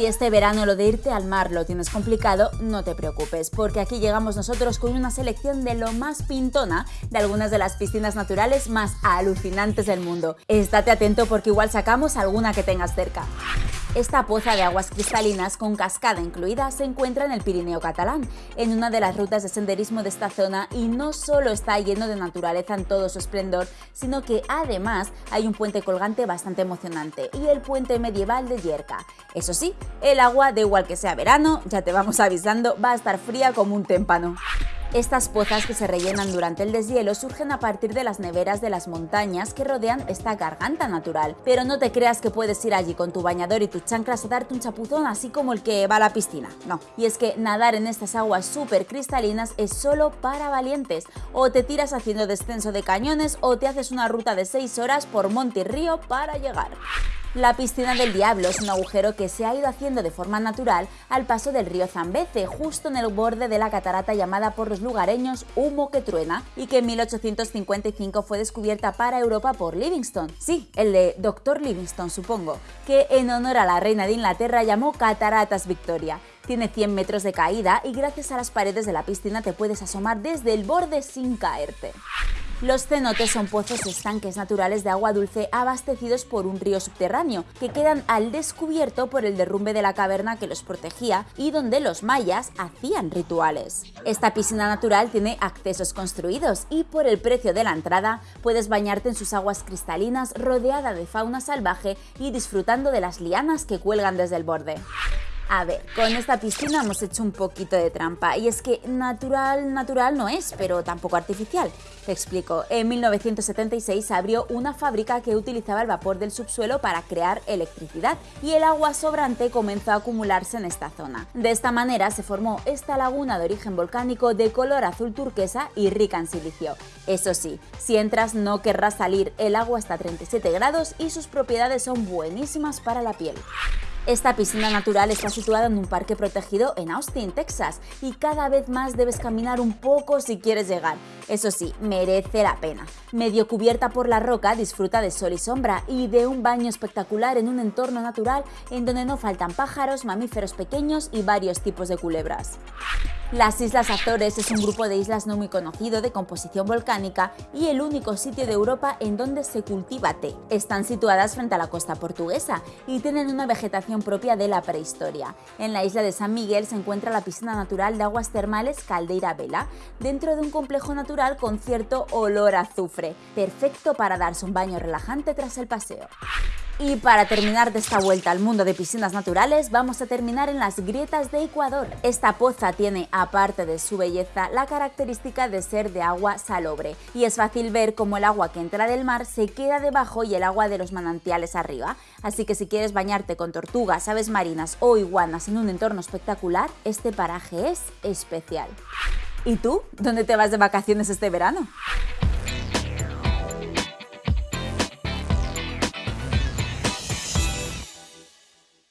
Si este verano lo de irte al mar lo tienes complicado, no te preocupes, porque aquí llegamos nosotros con una selección de lo más pintona de algunas de las piscinas naturales más alucinantes del mundo. Estate atento porque igual sacamos alguna que tengas cerca. Esta poza de aguas cristalinas con cascada incluida se encuentra en el Pirineo catalán, en una de las rutas de senderismo de esta zona y no solo está lleno de naturaleza en todo su esplendor, sino que además hay un puente colgante bastante emocionante y el puente medieval de Yerca. Eso sí, el agua, de igual que sea verano, ya te vamos avisando, va a estar fría como un témpano. Estas pozas que se rellenan durante el deshielo surgen a partir de las neveras de las montañas que rodean esta garganta natural. Pero no te creas que puedes ir allí con tu bañador y tus chanclas a darte un chapuzón así como el que va a la piscina. No. Y es que nadar en estas aguas súper cristalinas es solo para valientes. O te tiras haciendo descenso de cañones o te haces una ruta de 6 horas por monte y río para llegar. La piscina del Diablo es un agujero que se ha ido haciendo de forma natural al paso del río Zambeze, justo en el borde de la catarata llamada por los lugareños Humo que Truena, y que en 1855 fue descubierta para Europa por Livingstone. Sí, el de Dr. Livingstone, supongo, que en honor a la reina de Inglaterra llamó Cataratas Victoria. Tiene 100 metros de caída y gracias a las paredes de la piscina te puedes asomar desde el borde sin caerte. Los cenotes son pozos estanques naturales de agua dulce abastecidos por un río subterráneo, que quedan al descubierto por el derrumbe de la caverna que los protegía y donde los mayas hacían rituales. Esta piscina natural tiene accesos construidos y por el precio de la entrada puedes bañarte en sus aguas cristalinas rodeada de fauna salvaje y disfrutando de las lianas que cuelgan desde el borde. A ver, con esta piscina hemos hecho un poquito de trampa y es que natural, natural no es, pero tampoco artificial. Te explico, en 1976 abrió una fábrica que utilizaba el vapor del subsuelo para crear electricidad y el agua sobrante comenzó a acumularse en esta zona. De esta manera se formó esta laguna de origen volcánico de color azul turquesa y rica en silicio. Eso sí, si entras no querrás salir, el agua está a 37 grados y sus propiedades son buenísimas para la piel. Esta piscina natural está situada en un parque protegido en Austin, Texas, y cada vez más debes caminar un poco si quieres llegar. Eso sí, merece la pena. Medio cubierta por la roca, disfruta de sol y sombra y de un baño espectacular en un entorno natural en donde no faltan pájaros, mamíferos pequeños y varios tipos de culebras. Las Islas Azores es un grupo de islas no muy conocido de composición volcánica y el único sitio de Europa en donde se cultiva té. Están situadas frente a la costa portuguesa y tienen una vegetación propia de la prehistoria. En la isla de San Miguel se encuentra la piscina natural de aguas termales Caldeira Vela, dentro de un complejo natural con cierto olor a azufre, perfecto para darse un baño relajante tras el paseo. Y para terminar de esta vuelta al mundo de piscinas naturales, vamos a terminar en las grietas de Ecuador. Esta poza tiene, aparte de su belleza, la característica de ser de agua salobre, y es fácil ver cómo el agua que entra del mar se queda debajo y el agua de los manantiales arriba. Así que si quieres bañarte con tortugas, aves marinas o iguanas en un entorno espectacular, este paraje es especial. ¿Y tú? ¿Dónde te vas de vacaciones este verano?